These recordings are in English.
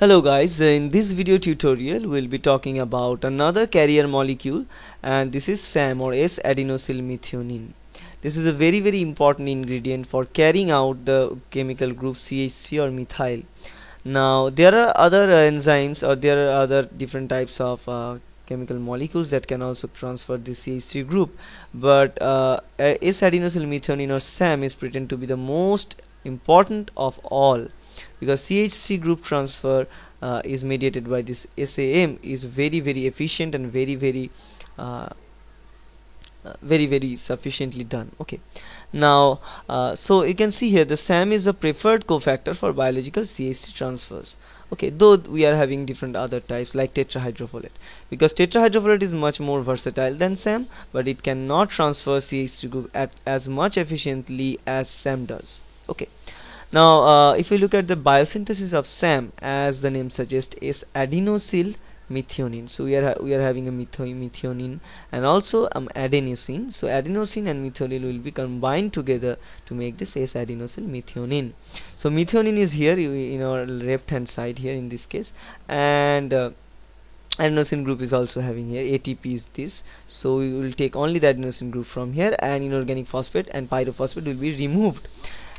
Hello guys, in this video tutorial we'll be talking about another carrier molecule and this is SAM or S-adenosylmethionine. This is a very very important ingredient for carrying out the chemical group CH3 or methyl. Now there are other uh, enzymes or there are other different types of uh, chemical molecules that can also transfer the CH3 group but uh, S-adenosylmethionine or SAM is pretend to be the most important of all because CH3 group transfer uh, is mediated by this SAM is very very efficient and very very uh, uh, very very sufficiently done. Okay. Now uh, so you can see here the SAM is a preferred cofactor for biological CH3 transfers. Okay. Though we are having different other types like tetrahydrofolate. Because tetrahydrofolate is much more versatile than SAM but it cannot transfer CH3 group at as much efficiently as SAM does. Okay now uh, if we look at the biosynthesis of SAM as the name suggests is adenosyl methionine. So we are we are having a methionine and also um, adenosine. So adenosine and methionine will be combined together to make this S adenosyl methionine. So methionine is here in our left hand side here in this case. And uh, adenosine group is also having here. ATP is this. So we will take only the adenosine group from here. And inorganic phosphate and pyrophosphate will be removed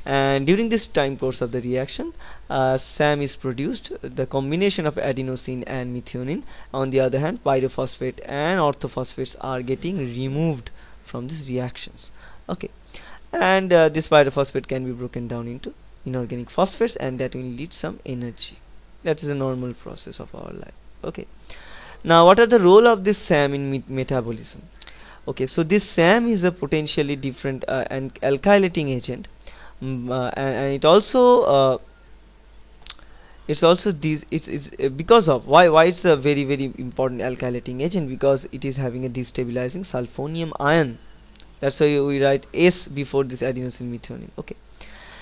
and during this time course of the reaction uh, SAM is produced. The combination of adenosine and methionine. On the other hand pyrophosphate and orthophosphates are getting removed from these reactions. Okay. And uh, this pyrophosphate can be broken down into inorganic phosphates and that will lead some energy. That is a normal process of our life. Okay. Now what are the role of this SAM in met metabolism? Okay. So this SAM is a potentially different uh, and alkylating agent and, and, it also uh, it's also this it's, it's uh, because of why why it's a very very important alkylating agent? Because it is having a destabilizing sulfonium ion. That's why we write S before this adenosine methionine. Okay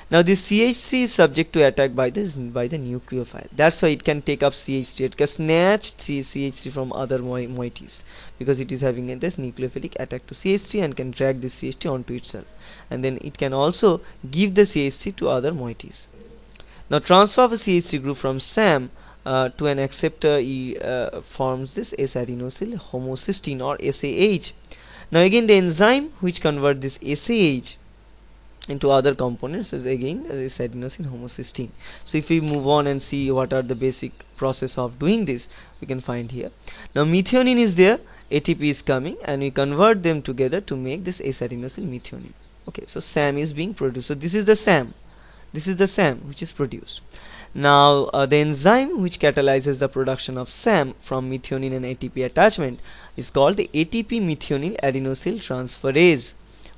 now this CH3 is subject to attack by this by the nucleophile that's why it can take up CH3 it can snatch CH3 from other mo moieties because it is having this nucleophilic attack to CH3 and can drag this CH3 onto itself. And then it can also give the CH3 to other moieties. Now transfer of a CH3 group from SAM uh, to an acceptor e, uh, forms this S-adenosyl homocysteine or SAH now again the enzyme which convert this SAH into other components is again this adenosine homocysteine so if we move on and see what are the basic process of doing this we can find here. Now methionine is there ATP is coming and we convert them together to make this S-adenosyl methionine. Okay so SAM is being produced. So this is the SAM. This is the SAM which is produced. Now uh, the enzyme which catalyzes the production of SAM from methionine and ATP attachment is called the ATP methionine adenosyl transferase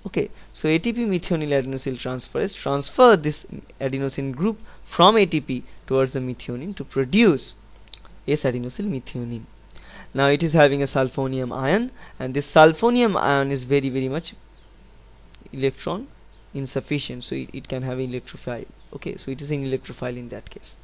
okay so ATP methionine adenosyl transferase transfer this adenosine group from ATP towards the methionine to produce S-adenosyl methionine now it is having a sulfonium ion and this sulfonium ion is very very much electron insufficient so it, it can have electrophile. Okay so it is an electrophile in that case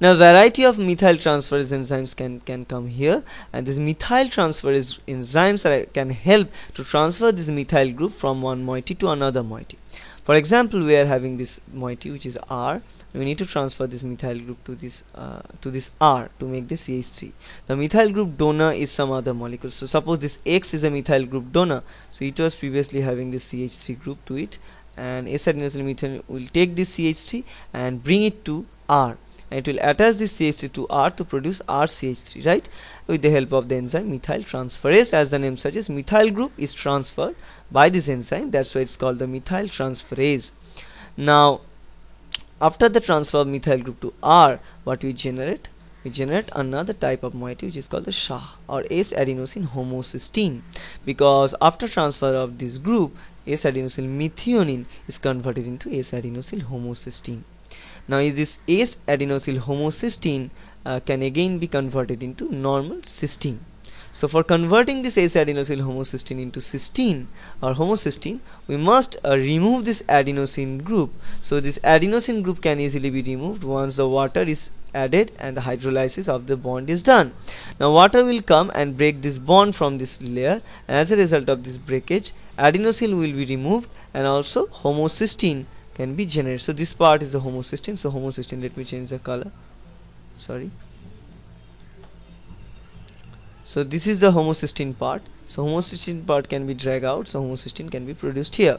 now variety of methyl transferase enzymes can can come here and this methyl transferase enzymes are, can help to transfer this methyl group from one moiety to another moiety. For example we are having this moiety which is R. We need to transfer this methyl group to this uh, to this R to make this CH3 the methyl group donor is some other molecule. So suppose this X is a methyl group donor. So it was previously having this CH3 group to it. And S-adenosine methionine will take this CH3 and bring it to R and it will attach this CH3 to R to produce RCH3 right? With the help of the enzyme methyl transferase. As the name suggests methyl group is transferred by this enzyme. That's why it's called the methyl transferase. Now after the transfer of methyl group to R what we generate? We generate another type of moiety which is called the SHA or S-adenosine homocysteine. Because after transfer of this group S-adenosyl methionine is converted into S-adenosyl homocysteine now is this S adenosyl homocysteine uh, can again be converted into normal cysteine. So for converting this S adenosyl homocysteine into cysteine or homocysteine we must uh, remove this adenosine group. So this adenosine group can easily be removed once the water is added and the hydrolysis of the bond is done. Now water will come and break this bond from this layer. As a result of this breakage adenosyl will be removed and also homocysteine can be generated. So this part is the homocysteine so homocysteine let me change the color. Sorry. So this is the homocysteine part. So homocysteine part can be dragged out. So homocysteine can be produced here.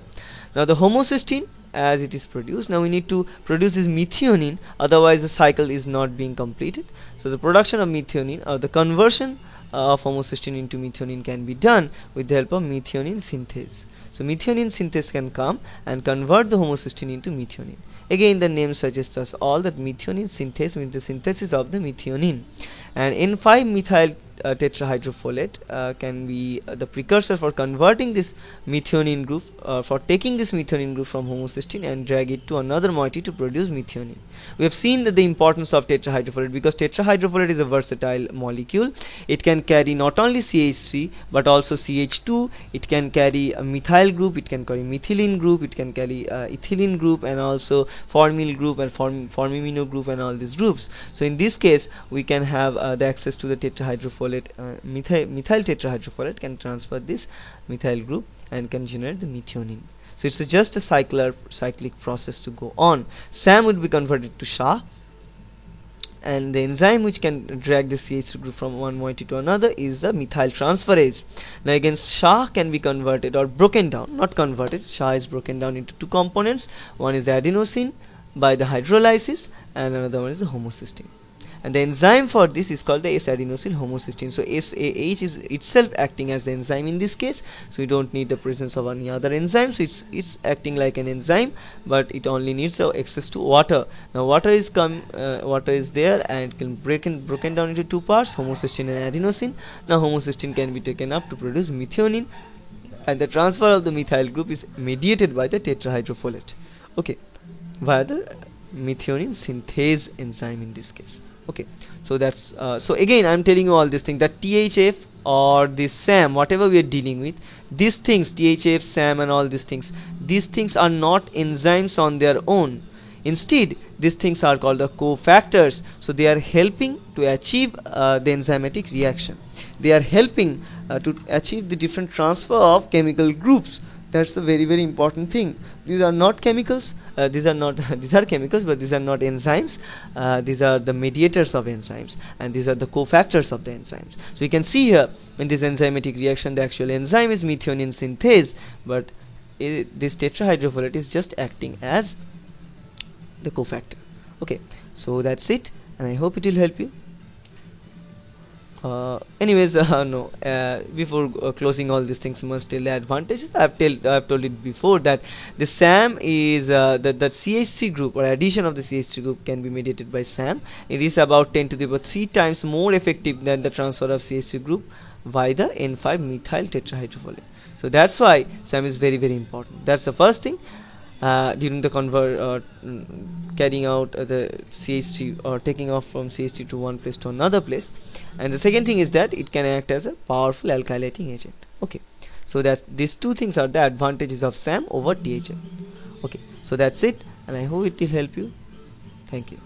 Now the homocysteine as it is produced now we need to produce this methionine. Otherwise the cycle is not being completed. So the production of methionine or the conversion of homocysteine into methionine can be done with the help of methionine synthase. So methionine synthase can come and convert the homocysteine into methionine again the name suggests us all that methionine synthase means the synthesis of the methionine. And in 5 methyl uh, tetrahydrofolate uh, can be uh, the precursor for converting this methionine group uh, for taking this methionine group from homocysteine and drag it to another moiety to produce methionine. We have seen that the importance of tetrahydrofolate because tetrahydrofolate is a versatile molecule. It can carry not only CH3 but also CH2 it can carry a methyl group it can carry methylene group it can carry uh, ethylene group and also formyl group and form formimino group and all these groups. So in this case we can have uh, the access to the tetrahydrofolate uh, methyl, methyl tetrahydrofolate can transfer this methyl group and can generate the methionine. So it's a just a cycler cyclic process to go on. SAM would be converted to SHA and the enzyme which can drag the CH group from one moiety to another is the methyl transferase. Now again SHA can be converted or broken down, not converted, SHA is broken down into two components, one is the adenosine by the hydrolysis and another one is the homocysteine and the enzyme for this is called the S-adenosyl homocysteine. So SAH is itself acting as the enzyme in this case. So you don't need the presence of any other enzyme. So it's it's acting like an enzyme but it only needs uh, access to water. Now water is come uh, water is there and can break in, broken down into two parts homocysteine and adenosine. Now homocysteine can be taken up to produce methionine. And the transfer of the methyl group is mediated by the tetrahydrofolate. Okay. Via the methionine synthase enzyme in this case okay. So that's uh, so again i'm telling you all this thing that thf or this sam whatever we are dealing with these things thf sam and all these things these things are not enzymes on their own. Instead these things are called the cofactors. So they are helping to achieve uh, the enzymatic reaction. They are helping uh, to achieve the different transfer of chemical groups that's a very very important thing. These are not chemicals uh, these are not these are chemicals but these are not enzymes. Uh, these are the mediators of enzymes and these are the cofactors of the enzymes. So you can see here in this enzymatic reaction the actual enzyme is methionine synthase but this tetrahydrofolate is just acting as the cofactor. Okay so that's it and i hope it will help you uh, anyways uh, no. Uh, before uh, closing all these things must tell the advantages. I've, tell, I've told it before that the SAM is uh, that that CH3 group or addition of the CH3 group can be mediated by SAM. It is about 10 to the power 3 times more effective than the transfer of CH3 group by the N5 methyl tetrahydrofolate. So that's why SAM is very very important. That's the first thing during the convert uh, carrying out uh, the CH3 or taking off from CH3 to one place to another place. And the second thing is that it can act as a powerful alkylating agent. Okay. So that these two things are the advantages of SAM over THM okay. So that's it and I hope it will help you. Thank you